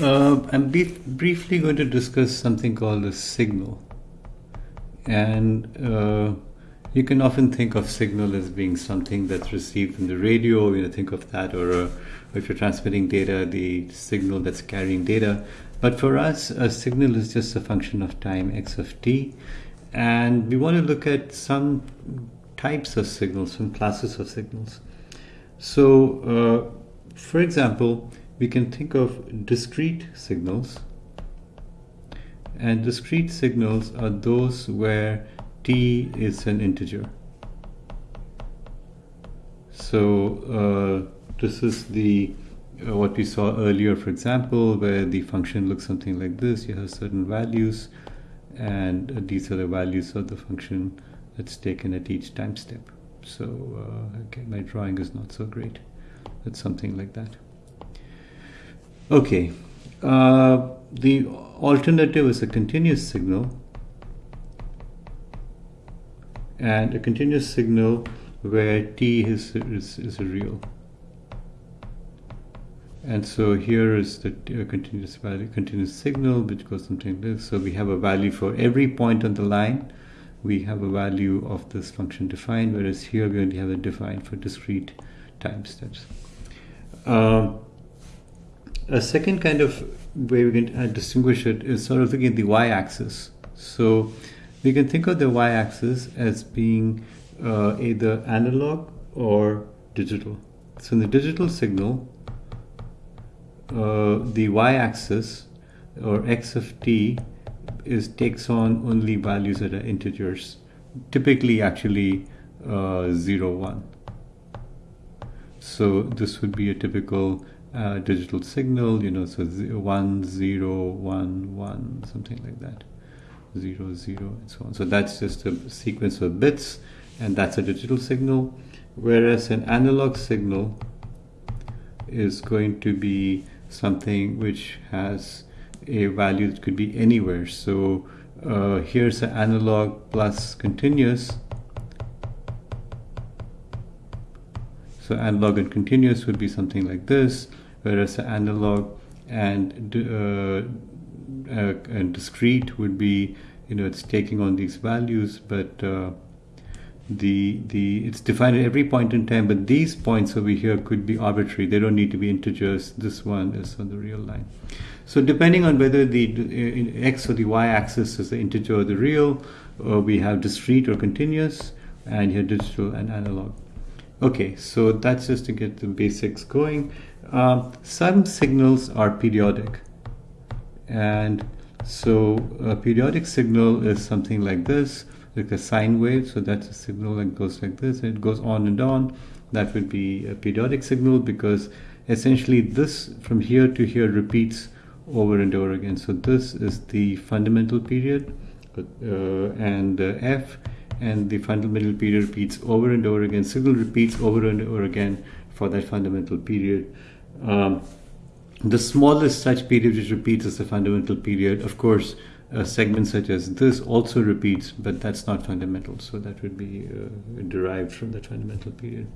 Uh, I'm briefly going to discuss something called a signal. And uh, you can often think of signal as being something that's received from the radio, you know, think of that, or, uh, if you're transmitting data, the signal that's carrying data. But for us, a signal is just a function of time, x of t. And we want to look at some types of signals, some classes of signals. So, uh, for example, we can think of discrete signals. And discrete signals are those where t is an integer. So uh, this is the uh, what we saw earlier, for example, where the function looks something like this. You have certain values, and uh, these are the values of the function that's taken at each time step. So uh, okay, my drawing is not so great. It's something like that. Okay, uh, the alternative is a continuous signal and a continuous signal where t is, is, is a real. And so here is the uh, continuous value, continuous signal, which goes something like this. So we have a value for every point on the line. We have a value of this function defined, whereas here we only have it defined for discrete time steps. Uh, a second kind of way we can uh, distinguish it is sort of looking at the y-axis. So we can think of the y-axis as being uh, either analog or digital. So in the digital signal, uh, the y-axis or x of t is takes on only values that are integers, typically actually uh, 0, 1. So this would be a typical uh, digital signal, you know, so 1, 0, 1, 1, something like that. 0, 0, and so on. So that's just a sequence of bits, and that's a digital signal. Whereas an analog signal is going to be something which has a value that could be anywhere. So uh, here's an analog plus continuous. So analog and continuous would be something like this, whereas analog and, uh, uh, and discrete would be, you know, it's taking on these values, but uh, the the it's defined at every point in time but these points over here could be arbitrary. They don't need to be integers. This one is on the real line. So depending on whether the x or the y-axis is the integer or the real we have discrete or continuous and here digital and analog okay so that's just to get the basics going uh, some signals are periodic and so a periodic signal is something like this like a sine wave. So that's a signal that goes like this. It goes on and on. That would be a periodic signal because essentially this from here to here repeats over and over again. So this is the fundamental period uh, and uh, f and the fundamental period repeats over and over again. Signal repeats over and over again for that fundamental period. Um, the smallest such period which repeats is the fundamental period. Of course, a segment such as this also repeats, but that's not fundamental. So that would be uh, derived from that fundamental period.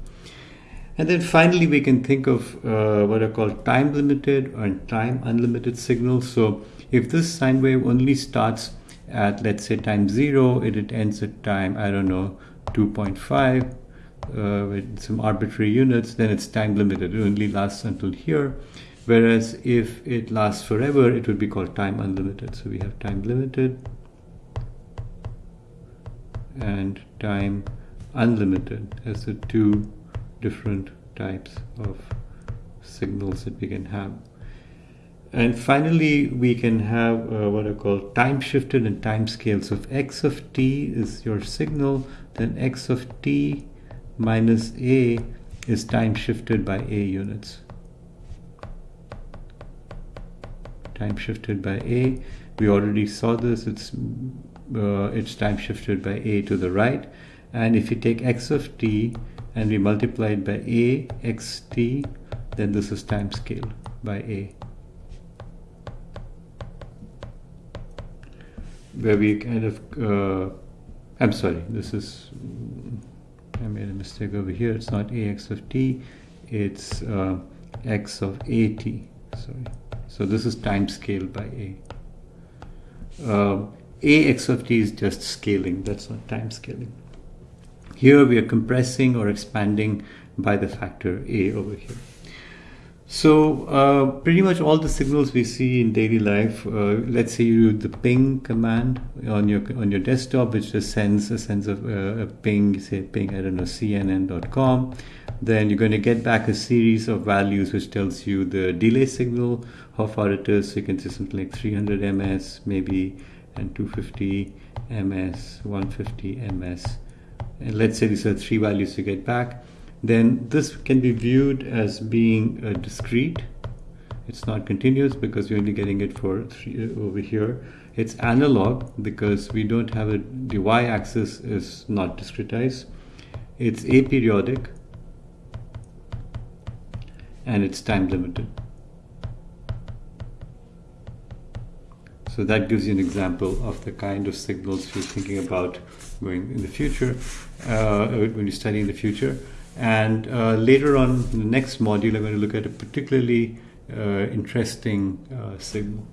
And then finally, we can think of uh, what are called time limited and time unlimited signals. So if this sine wave only starts at, let's say, time zero, it, it ends at time, I don't know, 2.5 uh, with some arbitrary units, then it's time limited. It only lasts until here. Whereas if it lasts forever, it would be called time unlimited. So we have time limited and time unlimited as the two different types of signals that we can have. And finally, we can have uh, what are called time shifted and time scale. So if x of t is your signal, then x of t minus a is time shifted by a units. time shifted by a. We already saw this, it's, uh, it's time shifted by a to the right. And if you take x of t and we multiply it by a xt, then this is time scale by a. Where we kind of, uh, I'm sorry, this is, I made a mistake over here. It's not ax of t, it's uh, x of at, sorry. So this is time scaled by A. Uh, A x of t is just scaling, that's not time scaling. Here we are compressing or expanding by the factor A over here. So uh, pretty much all the signals we see in daily life, uh, let's say you do the ping command on your on your desktop, which just sends a sense of uh, a ping, say ping, I don't know, cnn.com. Then you're going to get back a series of values which tells you the delay signal, how far it is. So you can say something like 300 ms, maybe, and 250 ms, 150 ms. And let's say these are three values you get back then this can be viewed as being uh, discrete. It's not continuous because you're only getting it for three, uh, over here. It's analog because we don't have a, the y-axis is not discretized. It's aperiodic and it's time limited. So that gives you an example of the kind of signals you're thinking about going in the future, uh, when you study in the future. And uh, later on, in the next module, I'm going to look at a particularly uh, interesting uh, signal.